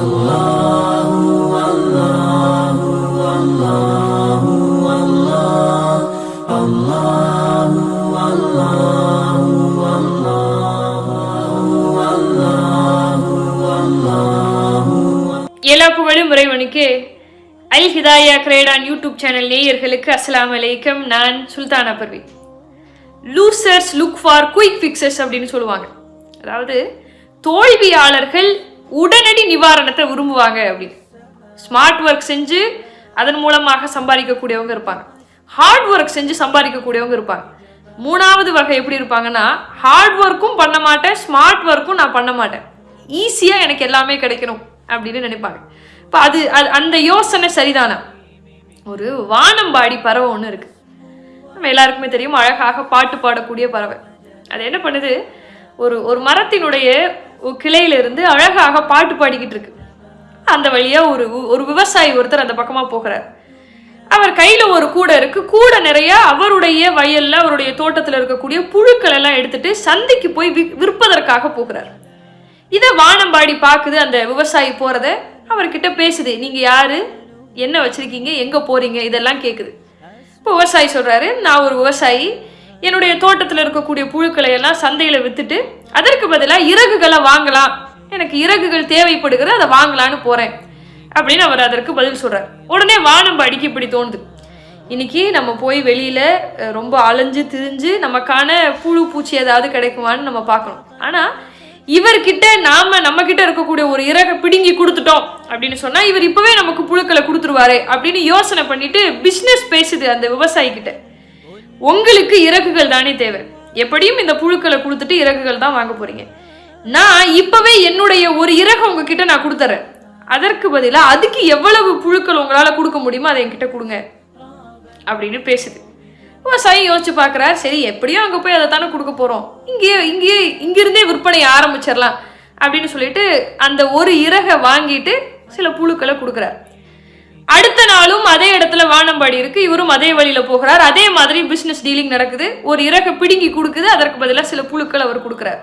எல்லா புகழும் இறைவனுக்கு அல் ஹிதாயா கிரேடான் யூடியூப் சேனல் நேயர்களுக்கு அஸ்லாம் அலைக்கம். நான் Sultana Parvi. Losers look for quick fixes அப்படின்னு சொல்லுவாங்க. அதாவது தோல்வியாளர்கள் உடனடி நிவாரணத்தை விரும்புவாங்க அப்படின்னு. ஸ்மார்ட் ஒர்க் செஞ்சு அதன் மூலமாக சம்பாதிக்கக்கூடியவங்க இருப்பாங்க. ஹார்ட் ஒர்க் செஞ்சு சம்பாதிக்கக்கூடியவங்க இருப்பாங்க. மூணாவது வகை எப்படி இருப்பாங்கன்னா ஹார்ட் ஒர்க்கும் பண்ண மாட்டேன் ஸ்மார்ட் ஒர்க்கும் நான் பண்ண மாட்டேன். ஈஸியாக எனக்கு எல்லாமே கிடைக்கணும் அப்படின்னு நினைப்பாங்க. இப்போ அது அது- அந்த யோசனை சரிதானா? ஒரு வானம்பாடி பறவை ஒன்று இருக்குது நம்ம எல்லாருக்குமே தெரியும் அழகாக பாட்டு பாடக்கூடிய பறவை. அது என்ன பண்ணுது? ஒரு ஒரு மரத்தினுடைய ஒரு கிளையில இருந்து அழகாக பாட்டு பாடிக்கிட்டு இருக்கு. அந்த வழியா ஒரு ஒரு விவசாயி ஒருத்தர் அந்த பக்கமா போகிறார். அவர் கையில ஒரு கூடை இருக்கு. கூடை நிறைய அவருடைய வயல்ல அவருடைய தோட்டத்துல இருக்கக்கூடிய புழுக்கள் எல்லாம் எடுத்துட்டு சந்தைக்கு போய் வி- விற்பதற்காக போகிறார். இதை வானம்பாடி பார்க்குது அந்த விவசாயி போறத. அவர்கிட்ட பேசுது நீங்க யாரு? என்ன வச்சிருக்கீங்க? எங்க போறீங்க? இதெல்லாம் கேக்குது. இப்போ விவசாயி சொல்றாரு நான் ஒரு விவசாயி. என்னுடைய தோட்டத்தில் இருக்கக்கூடிய புழுக்களை எல்லாம் சந்தையில வித்துட்டு அதற்கு பதிலாக இறகுகளை வாங்கலாம். எனக்கு இறகுகள் தேவைப்படுகிறது அதை வாங்கலான்னு போகிறேன் அப்படின்னு அவர் அதற்கு பதில் சொல்கிறார் உடனே வானம்பாடிக்கு இப்படி தோணுது. இன்னைக்கு நம்ம போய் வெளியில் ரொம்ப அலைஞ்சு திரிஞ்சு நமக்கான புழு பூச்சி ஏதாவது கிடைக்குமான்னு நம்ம பார்க்கணும். ஆனால் இவர்கிட்ட நாம நம்ம கிட்ட இருக்கக்கூடிய ஒரு இறகை பிடுங்கி கொடுத்துட்டோம் அப்படின்னு சொன்னா இவர் இப்பவே நமக்கு புழுக்களை கொடுத்துருவாரு அப்படின்னு யோசனை பண்ணிட்டு பிசினஸ் பேசுது அந்த விவசாயி கிட்ட உங்களுக்கு இறகுகள் தானே தேவை. எப்படியும் இந்த புழுக்களை கொடுத்துட்டு இறகுகள் தான் வாங்க போறீங்க. நான் இப்பவே என்னுடைய ஒரு இறகு உங்ககிட்ட நான் கொடுத்துறேன். அதற்கு பதிலாக அதுக்கு எவ்வளவு புழுக்கள் உங்களால் கொடுக்க முடியுமோ அதை என்கிட்ட கொடுங்க. அப்படின்னு பேசுது. விவசாயி யோசிச்சு பார்க்குறாரு. சரி எப்படியும் அங்கே போய் அதை தானே கொடுக்க போகிறோம் இங்கேயே இங்கேயே இங்கிருந்தே விற்பனை ஆரம்பிச்சிடலாம் அப்படின்னு சொல்லிட்டு அந்த ஒரு இறகை வாங்கிட்டு சில புழுக்களை கொடுக்குறாரு. அடுத்த நாளும் அதே இடத்துல வானம்பாடி இருக்கு. இவரும் அதே வழியில போகிறார். அதே மாதிரி பிசினஸ் டீலிங் நடக்குது. ஒரு இறகை பிடுங்கி கொடுக்குது. அதற்கு பதிலாக சில புழுக்கள் அவர் கொடுக்குறாரு.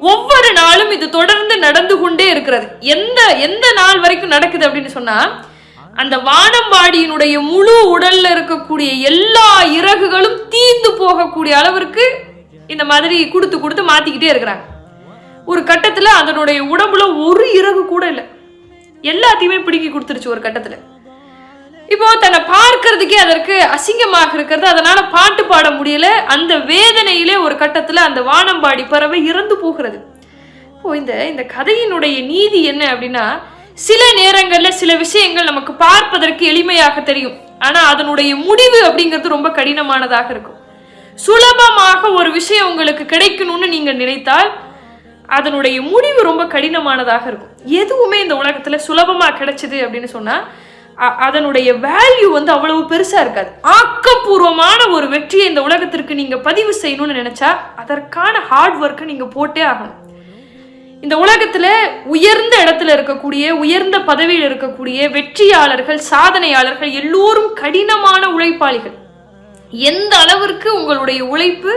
ஒவ்வொரு நாளும் இது தொடர்ந்து நடந்து கொண்டே இருக்கிறது. எந்த எந்த நாள் வரைக்கும் நடக்குது அப்படின்னு சொன்னா அந்த வானம்பாடியினுடைய முழு உடல்ல இருக்கக்கூடிய எல்லா இறகுகளும் தீந்து போகக்கூடிய அளவிற்கு இந்த மாதிரி கொடுத்து கொடுத்து மாத்திக்கிட்டே இருக்கிறாங்க. ஒரு கட்டத்துல அதனுடைய உடம்புல ஒரு இறகு கூட இல்லை. எல்லாத்தையுமே பிடுங்கி கொடுத்துருச்சு ஒரு கட்டத்துல. இப்போ தன்னை பார்க்கறதுக்கே அதற்கு அசிங்கமாக இருக்கிறது. அதனால பாட்டு பாட முடியல. அந்த வேதனையிலே ஒரு கட்டத்துல அந்த வானம்பாடி பறவை இறந்து போகிறது. இப்போ இந்த இந்த கதையினுடைய நீதி என்ன அப்படின்னா சில நேரங்கள்ல சில விஷயங்கள் நமக்கு பார்ப்பதற்கு எளிமையாக தெரியும். ஆனா அதனுடைய முடிவு அப்படிங்கிறது ரொம்ப கடினமானதாக இருக்கும். சுலபமாக ஒரு விஷயம் உங்களுக்கு கிடைக்கணும்னு நீங்க நினைத்தால் அதனுடைய முடிவு ரொம்ப கடினமானதாக இருக்கும். எதுவுமே இந்த உலகத்துல சுலபமா கிடைச்சது அப்படின்னு சொன்னா அதனுடைய வேல்யூ வந்து அவ்வளவு பெருசாக இருக்காது. ஆக்கப்பூர்வமான ஒரு வெற்றியை இந்த உலகத்திற்கு நீங்கள் பதிவு செய்யணும்னு நினச்சா அதற்கான ஹார்ட் ஒர்க்கை நீங்கள் போட்டே ஆகணும். இந்த உலகத்தில் உயர்ந்த இடத்துல இருக்கக்கூடிய உயர்ந்த பதவியில் இருக்கக்கூடிய வெற்றியாளர்கள் சாதனையாளர்கள் எல்லோரும் கடினமான உழைப்பாளிகள். எந்த அளவிற்கு உங்களுடைய உழைப்பு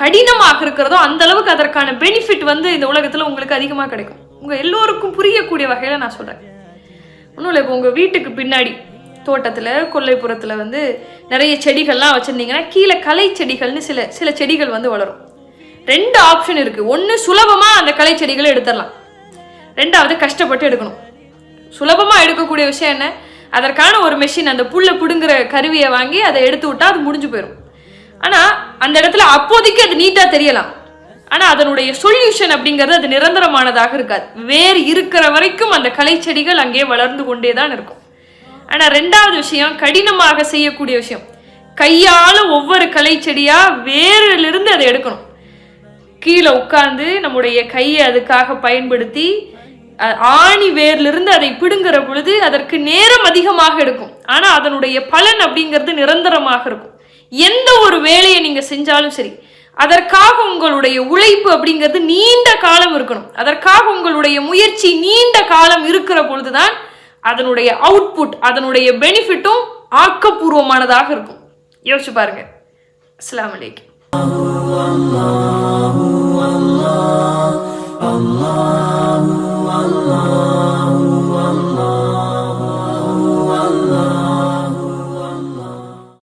கடினமாக இருக்கிறதோ அந்த அளவுக்கு அதற்கான பெனிஃபிட் வந்து இந்த உலகத்தில் உங்களுக்கு அதிகமாக கிடைக்கும். உங்கள் எல்லோருக்கும் புரியக்கூடிய வகையில் நான் சொல்கிறேன் ஒன்றும் இல்லை இப்போ உங்கள் வீட்டுக்கு பின்னாடி தோட்டத்தில் கொல்லைப்புறத்தில் வந்து நிறைய செடிகள்லாம் வச்சுருந்தீங்கன்னா கீழே கலை செடிகள்னு சில சில செடிகள் வந்து வளரும். ரெண்டு ஆப்ஷன் இருக்குது ஒன்று சுலபமாக அந்த கலை செடிகளை எடுத்துடலாம். ரெண்டாவது கஷ்டப்பட்டு எடுக்கணும். சுலபமாக எடுக்கக்கூடிய விஷயம் என்ன? அதற்கான ஒரு மெஷின் அந்த புல்லை பிடுங்குற கருவியை வாங்கி அதை எடுத்து விட்டால் அது முடிஞ்சு போயிடும் ஆனால் அந்த இடத்துல அப்போதைக்கு அது நீட்டாக தெரியலாம். ஆனால் அதனுடைய சொல்யூஷன் அப்படிங்கிறது அது நிரந்தரமானதாக இருக்காது. வேர் இருக்கிற வரைக்கும் அந்த கலைச்செடிகள் செடிகள் அங்கே வளர்ந்து கொண்டே தான் இருக்கும். ஆனால் ரெண்டாவது விஷயம் கடினமாக செய்யக்கூடிய விஷயம். கையால் ஒவ்வொரு கலைச்செடியாக வேரிலிருந்து அதை எடுக்கணும். கீழே உட்கார்ந்து நம்முடைய கையை அதுக்காக பயன்படுத்தி ஆணி வேர்லிருந்து அதை பிடுங்குற பொழுது அதற்கு நேரம் அதிகமாக எடுக்கும். ஆனால் அதனுடைய பலன் அப்படிங்கிறது நிரந்தரமாக இருக்கும். எந்த ஒரு வேலையை நீங்கள் செஞ்சாலும் சரி அதற்காக உங்களுடைய உழைப்பு அப்படிங்கிறது நீண்ட காலம் இருக்கணும். அதற்காக உங்களுடைய முயற்சி நீண்ட காலம் இருக்கிற பொழுதுதான் அதனுடைய அவுட்புட் அதனுடைய பெனிஃபிட்டும் ஆக்கப்பூர்வமானதாக இருக்கும். யோசிச்சு பாருங்க. அஸ்லாம் வலைக்கம்